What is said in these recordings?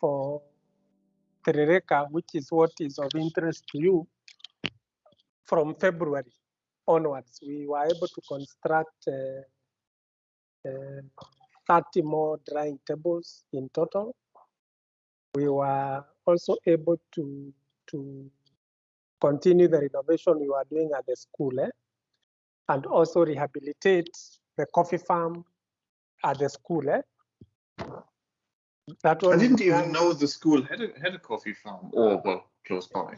for Terereka, which is what is of interest to you, from February onwards, we were able to construct uh, uh, 30 more drying tables in total. We were also able to, to continue the renovation we were doing at the school eh? and also rehabilitate the coffee farm at the school. Eh? That I didn't even know the school had a, had a coffee farm or well close by.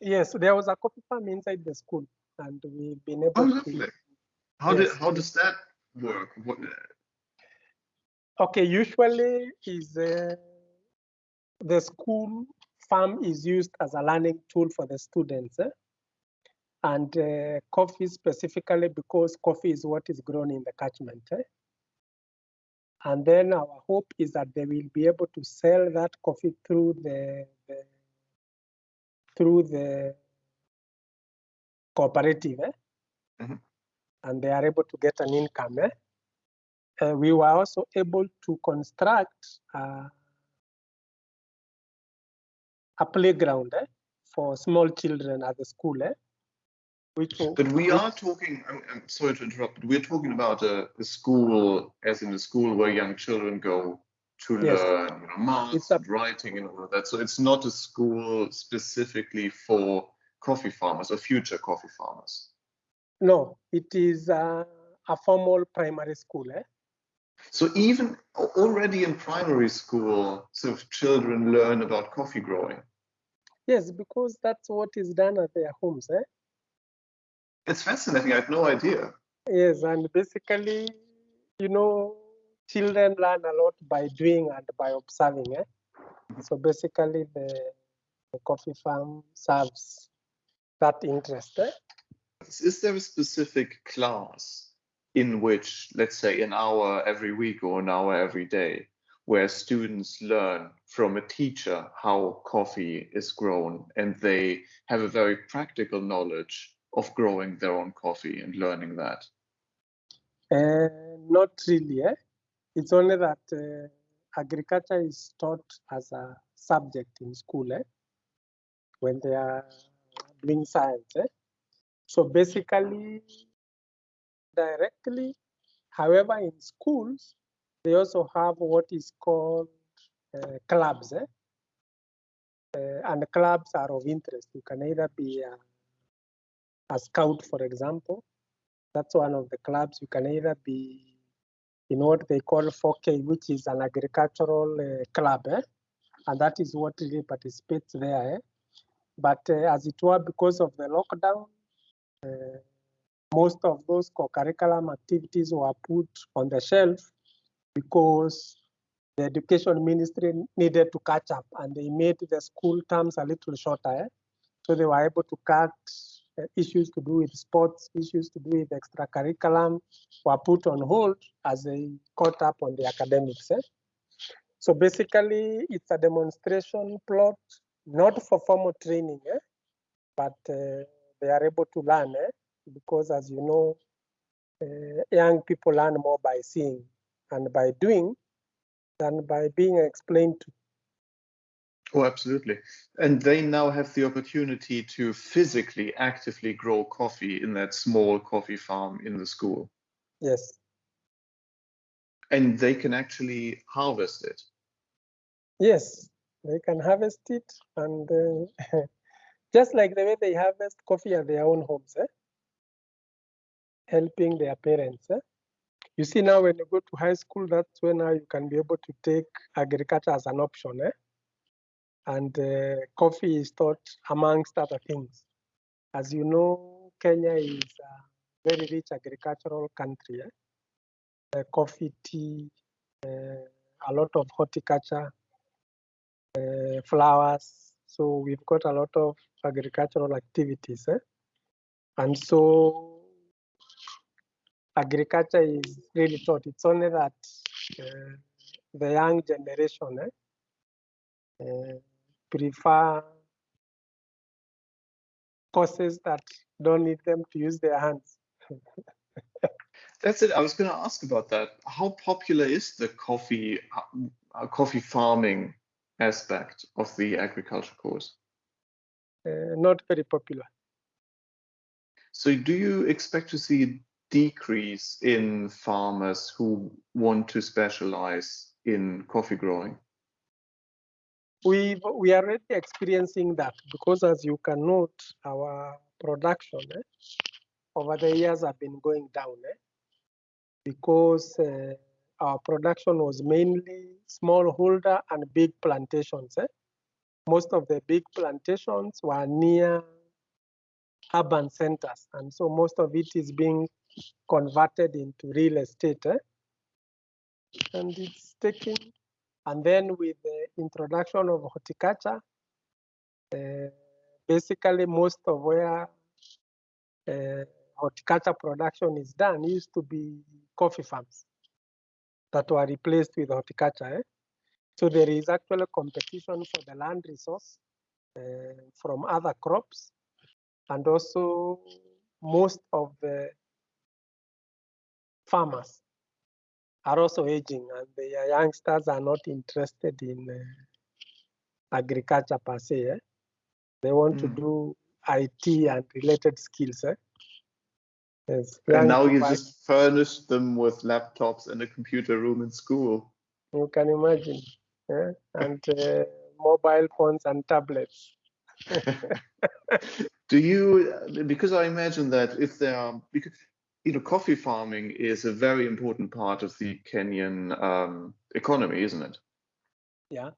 Yes, there was a coffee farm inside the school, and we've been able. Oh, lovely. To, how yes. did how does that work? What, Okay, usually is uh, the school farm is used as a learning tool for the students. Eh? And uh, coffee specifically because coffee is what is grown in the catchment. Eh? And then our hope is that they will be able to sell that coffee through the, the through the cooperative. Eh? Mm -hmm. And they are able to get an income. Eh? uh, we were also able to construct uh, a playground eh, for small children at the school. Eh, which but we are talking, I'm, I'm, sorry to interrupt, but we're talking about a, a, school, as in a school where young children go to yes. learn you know, math, a, writing, and all of that. So it's not a school specifically for coffee farmers or future coffee farmers. No, it is uh, a formal primary school. Eh? So even already in primary school, so children learn about coffee growing. Yes, because that's what is done at their homes. Eh? It's fascinating. I had no idea. Yes, and basically, you know, children learn a lot by doing and by observing. Eh? So basically, the, the coffee farm serves that interest. Eh? Is there a specific class in which, let's say, an hour every week or an hour every day, where students learn from a teacher how coffee is grown and they have a very practical knowledge of growing their own coffee and learning that? Uh, not really. Eh? It's only that uh, agriculture is taught as a subject in school eh? when they are doing science. Eh? So basically, directly. However, in schools, they also have what is called uh, clubs. Eh? Uh, and clubs are of interest. You can either be a, a, scout, for example. That's one of the clubs. You can either be in what they call 4K, which is an agricultural uh, club. Eh? And that is what really participates there. Eh? But uh, as it were, because of the lockdown, uh, most of those co-curriculum activities were put on the shelf because the education ministry needed to catch up and they made the school terms a little shorter. Eh? So they were able to cut issues to do with sports, issues to do with extra curriculum were put on hold as they caught up on the academics. Eh? So basically, it's a demonstration plot, not for formal training, eh? but uh, they are able to learn. Eh? because as you know, uh, young people learn more by seeing and by doing than by being explained to. Oh, absolutely. And they now have the opportunity to physically, actively grow coffee in that small coffee farm in the school. Yes. And they can actually harvest it. Yes, they can harvest it. And uh, just like the way they harvest coffee at their own homes. Eh? helping their parents. Eh? You see now when you go to high school, that's when now you can be able to take agriculture as an option. Eh? And uh, coffee is taught amongst other things. As you know, Kenya is a very rich agricultural country. Eh? Uh, coffee, tea, uh, a lot of horticulture, uh, flowers. So we've got a lot of agricultural activities. Eh? And so agriculture is really taught. It's only that uh, the young generation eh, uh, prefer courses that don't need them to use their hands. That's it. I was going to ask about that. How popular is the coffee uh, coffee farming aspect of the agriculture course? Uh, not very popular. So do you expect to see a decrease in farmers who want to specialize in coffee growing? We we are already experiencing that because as you can note, our production eh, over the years have been going down eh, because uh, our production was mainly smallholder and big plantations. Eh? Most of the big plantations were near urban centers, and so most of it is being converted into real estate. Eh? And it's taking, and then with the introduction of horticulture, uh, basically most of where uh, horticulture production is done used to be coffee farms that were replaced with horticulture. Eh? So there is actually competition for the land resource uh, from other crops. And also most of the farmers are also aging and the youngsters are not interested in uh, agriculture per se. Eh? They want mm. to do IT and related skills. Eh? Yes, and now you just furnish them with laptops and a computer room in school. You can imagine, yeah? and uh, mobile phones and tablets. Do you? Because I imagine that if there are, because you know, coffee farming is a very important part of the Kenyan um, economy, isn't it? Yeah.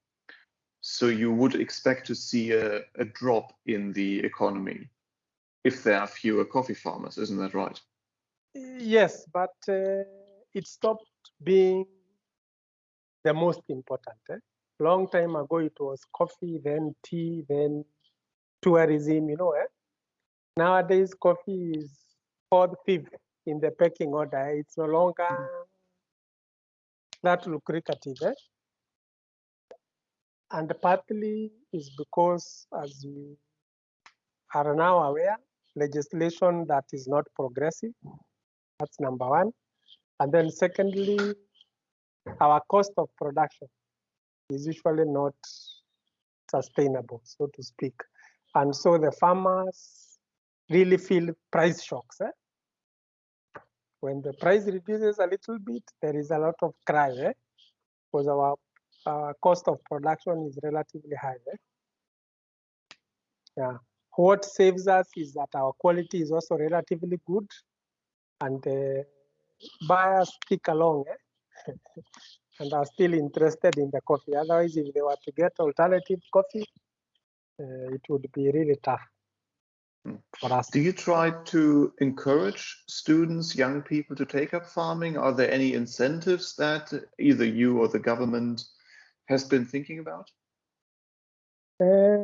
So you would expect to see a, a drop in the economy if there are fewer coffee farmers, isn't that right? Yes, but uh, it stopped being the most important. Eh? Long time ago, it was coffee, then tea, then tourism. You know, eh? nowadays coffee is fourth, fifth in the pecking order. It's no longer that lucrative. Eh? And partly is because, as you are now aware, legislation that is not progressive. That's number one. And then secondly, our cost of production is usually not sustainable, so to speak. And so the farmers really feel price shocks. Eh? When the price reduces a little bit, there is a lot of cry eh? because our, our cost of production is relatively high. Eh? Yeah. What saves us is that our quality is also relatively good and uh, buyers stick along eh? and are still interested in the coffee. Otherwise, if they were to get alternative coffee, uh, it would be really tough. Do you try to encourage students, young people to take up farming? Are there any incentives that either you or the government has been thinking about? Uh,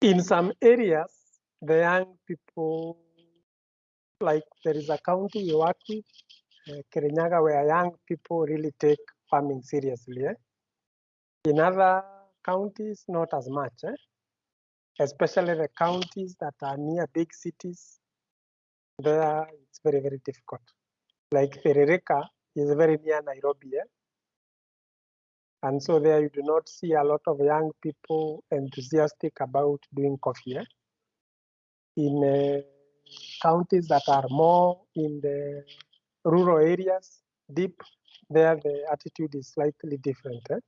in some areas, the young people, like there is a county we work with, uh, Kirinyaga, where young people really take farming seriously. Eh? In other counties, not as much, eh? especially the counties that are near big cities. There, it's very, very difficult. Like Tharaka is very near Nairobi. Eh? And so there you do not see a lot of young people enthusiastic about doing coffee. Eh? In uh, counties that are more in the rural areas, deep, there the attitude is slightly different. Eh?